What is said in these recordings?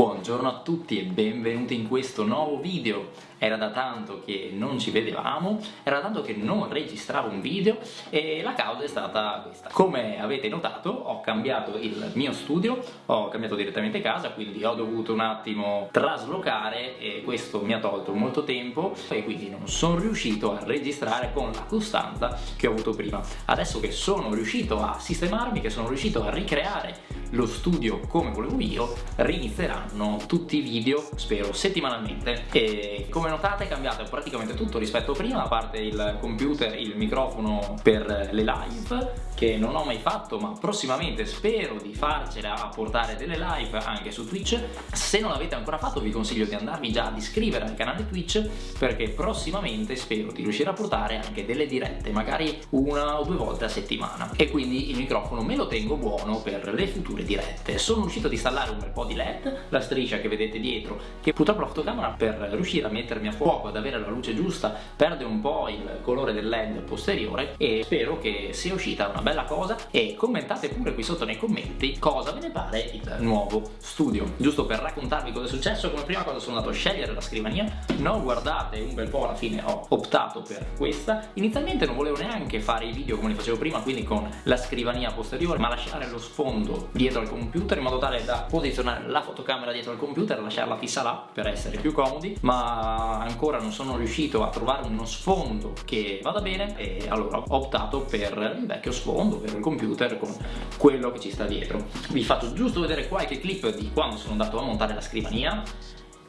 Buongiorno a tutti e benvenuti in questo nuovo video. Era da tanto che non ci vedevamo, era da tanto che non registravo un video e la causa è stata questa. Come avete notato ho cambiato il mio studio, ho cambiato direttamente casa, quindi ho dovuto un attimo traslocare e questo mi ha tolto molto tempo e quindi non sono riuscito a registrare con la costanza che ho avuto prima. Adesso che sono riuscito a sistemarmi, che sono riuscito a ricreare lo studio come volevo io, rinizieranno tutti i video, spero, settimanalmente. E come notate è cambiato praticamente tutto rispetto a prima, a parte il computer, il microfono per le live, che non ho mai fatto, ma prossimamente spero di farcela a portare delle live anche su Twitch. Se non l'avete ancora fatto vi consiglio di andarvi già ad iscrivere al canale Twitch, perché prossimamente spero di riuscire a portare anche delle dirette, magari una o due volte a settimana. E quindi il microfono me lo tengo buono per le future dirette. Sono riuscito ad installare un bel po' di LED, la striscia che vedete dietro, che purtroppo la fotocamera per riuscire a mettermi a fuoco, ad avere la luce giusta, perde un po' il colore del LED posteriore e spero che sia uscita una bella cosa e commentate pure qui sotto nei commenti cosa ve ne pare il nuovo studio. Giusto per raccontarvi cosa è successo, come prima cosa sono andato a scegliere la scrivania, non guardate un bel po' alla fine ho optato per questa. Inizialmente non volevo neanche fare i video come li facevo prima, quindi con la scrivania posteriore, ma lasciare lo sfondo dietro dietro al computer in modo tale da posizionare la fotocamera dietro al computer e lasciarla fissa là per essere più comodi ma ancora non sono riuscito a trovare uno sfondo che vada bene e allora ho optato per il vecchio sfondo, per il computer con quello che ci sta dietro. Vi faccio giusto vedere qualche clip di quando sono andato a montare la scrivania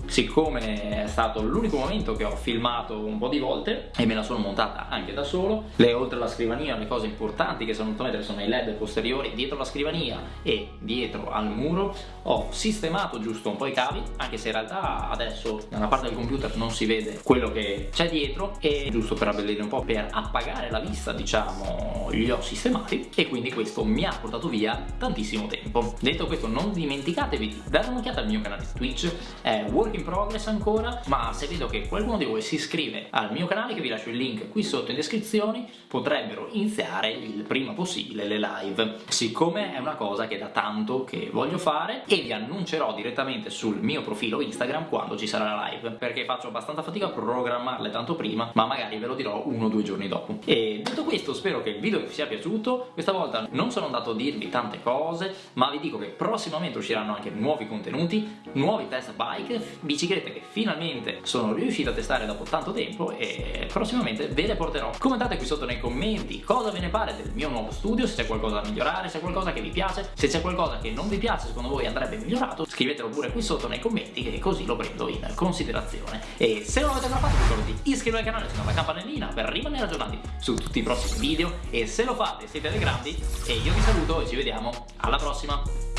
siccome è stato l'unico momento che ho filmato un po' di volte e me la sono montata anche da solo le oltre alla scrivania le cose importanti che sono venuto a mettere sono i led posteriori dietro la scrivania e dietro al muro ho sistemato giusto un po' i cavi anche se in realtà adesso nella parte del computer non si vede quello che c'è dietro e giusto per abbellire un po' per appagare la vista diciamo li ho sistemati e quindi questo mi ha portato via tantissimo tempo. Detto questo non dimenticatevi di dare un'occhiata al mio canale Twitch è Work work in progress ancora ma se vedo che qualcuno di voi si iscrive al mio canale che vi lascio il link qui sotto in descrizione potrebbero iniziare il prima possibile le live. Siccome è una cosa che da tanto che voglio fare e vi annuncerò direttamente sul mio profilo Instagram quando ci sarà la live perché faccio abbastanza fatica a programmarle tanto prima ma magari ve lo dirò uno o due giorni dopo. E detto questo spero che il video vi sia piaciuto. Questa volta non sono andato a dirvi tante cose ma vi dico che prossimamente usciranno anche nuovi contenuti nuovi test bike biciclette che finalmente sono riuscito a testare dopo tanto tempo e prossimamente ve le porterò. Commentate qui sotto nei commenti cosa ve ne pare del mio nuovo studio, se c'è qualcosa da migliorare, se c'è qualcosa che vi piace, se c'è qualcosa che non vi piace, secondo voi andrebbe migliorato, scrivetelo pure qui sotto nei commenti che così lo prendo in considerazione. E se non l'avete ancora fatto ricordo di iscrivervi al canale e la campanellina per rimanere aggiornati su tutti i prossimi video e se lo fate siete dei grandi e io vi saluto e ci vediamo alla prossima!